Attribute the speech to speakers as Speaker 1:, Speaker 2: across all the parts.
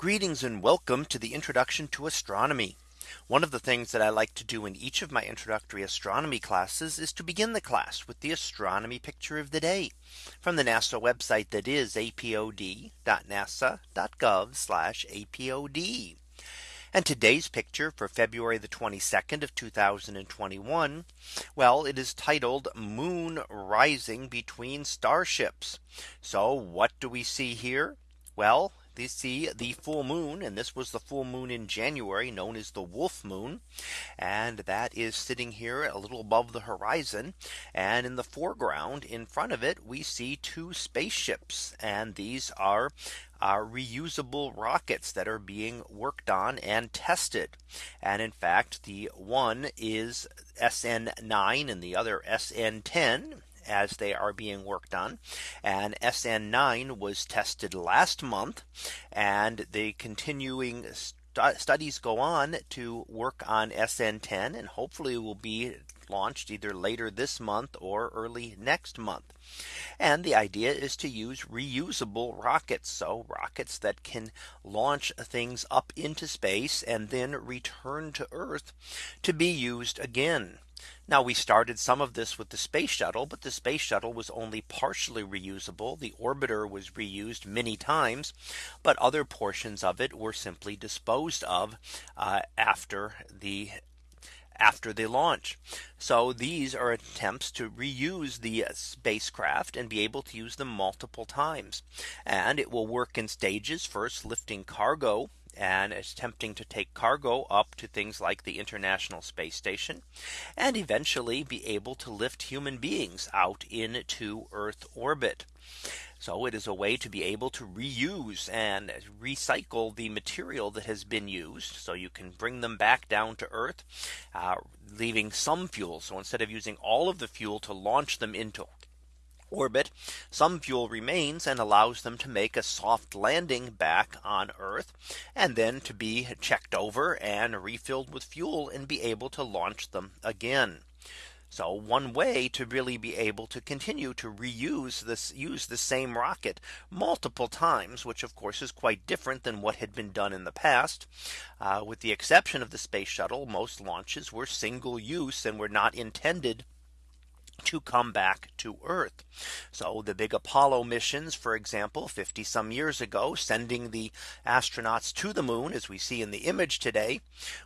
Speaker 1: Greetings and welcome to the introduction to astronomy. One of the things that I like to do in each of my introductory astronomy classes is to begin the class with the astronomy picture of the day from the NASA website that is apod.nasa.gov apod. And today's picture for February the 22nd of 2021. Well, it is titled Moon Rising Between Starships. So what do we see here? Well, they see the full moon and this was the full moon in January known as the wolf moon and that is sitting here a little above the horizon and in the foreground in front of it we see two spaceships and these are are reusable rockets that are being worked on and tested. And in fact, the one is SN9 and the other SN10 as they are being worked on. And SN9 was tested last month and the continuing studies go on to work on SN10 and hopefully will be launched either later this month or early next month. And the idea is to use reusable rockets. So rockets that can launch things up into space and then return to Earth to be used again. Now we started some of this with the space shuttle, but the space shuttle was only partially reusable. The orbiter was reused many times, but other portions of it were simply disposed of uh, after the after the launch. So these are attempts to reuse the uh, spacecraft and be able to use them multiple times. And it will work in stages first lifting cargo and attempting to take cargo up to things like the International Space Station and eventually be able to lift human beings out into Earth orbit. So it is a way to be able to reuse and recycle the material that has been used. So you can bring them back down to Earth, uh, leaving some fuel. So instead of using all of the fuel to launch them into orbit, some fuel remains and allows them to make a soft landing back on Earth and then to be checked over and refilled with fuel and be able to launch them again. So one way to really be able to continue to reuse this use the same rocket multiple times, which of course is quite different than what had been done in the past. Uh, with the exception of the space shuttle, most launches were single use and were not intended to come back to Earth. So the big Apollo missions, for example, 50 some years ago, sending the astronauts to the moon, as we see in the image today,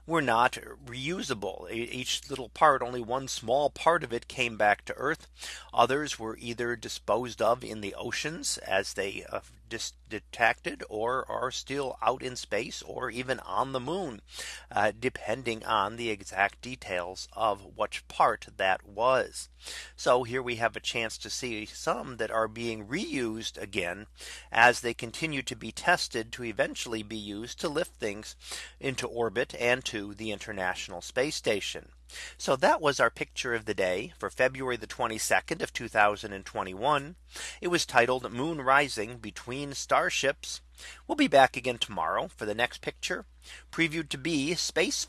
Speaker 1: were not reusable. Each little part, only one small part of it came back to Earth. Others were either disposed of in the oceans as they uh, detected or are still out in space or even on the moon, uh, depending on the exact details of which part that was. So here we have a chance to see some that are being reused again as they continue to be tested to eventually be used to lift things into orbit and to the International Space Station. So that was our picture of the day for February the 22nd of 2021. It was titled Moon Rising Between Starships. We'll be back again tomorrow for the next picture previewed to be Space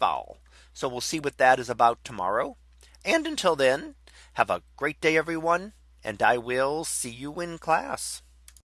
Speaker 1: So we'll see what that is about tomorrow. And until then, have a great day, everyone, and I will see you in class.